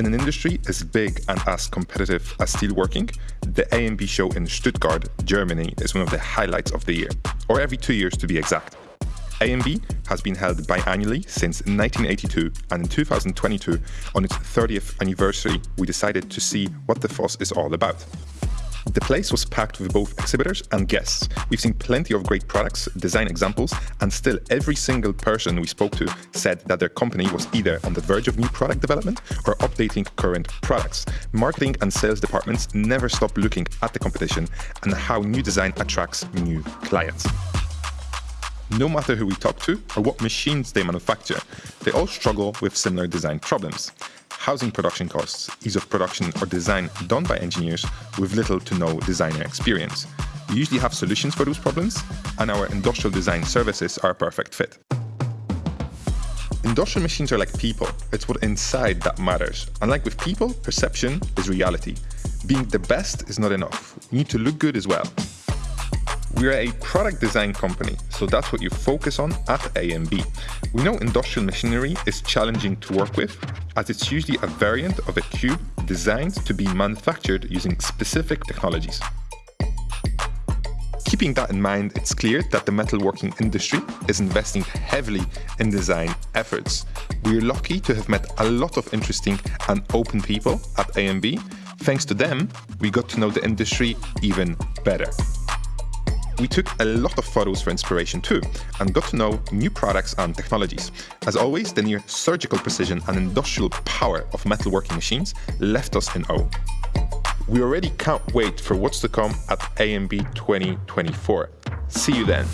In an industry as big and as competitive as steelworking, the AMB show in Stuttgart, Germany is one of the highlights of the year, or every two years to be exact. AMB has been held biannually since 1982, and in 2022, on its 30th anniversary, we decided to see what the fuss is all about. The place was packed with both exhibitors and guests. We've seen plenty of great products, design examples, and still every single person we spoke to said that their company was either on the verge of new product development or updating current products. Marketing and sales departments never stop looking at the competition and how new design attracts new clients. No matter who we talk to or what machines they manufacture, they all struggle with similar design problems housing production costs, ease of production or design done by engineers with little to no designer experience. We usually have solutions for those problems, and our industrial design services are a perfect fit. Industrial machines are like people. It's what inside that matters. Unlike with people, perception is reality. Being the best is not enough. You need to look good as well. We're a product design company, so that's what you focus on at AMB. We know industrial machinery is challenging to work with, as it's usually a variant of a cube designed to be manufactured using specific technologies. Keeping that in mind, it's clear that the metalworking industry is investing heavily in design efforts. We're lucky to have met a lot of interesting and open people at AMB. Thanks to them, we got to know the industry even better. We took a lot of photos for inspiration too, and got to know new products and technologies. As always, the near surgical precision and industrial power of metalworking machines left us in awe. We already can't wait for what's to come at AMB 2024. See you then.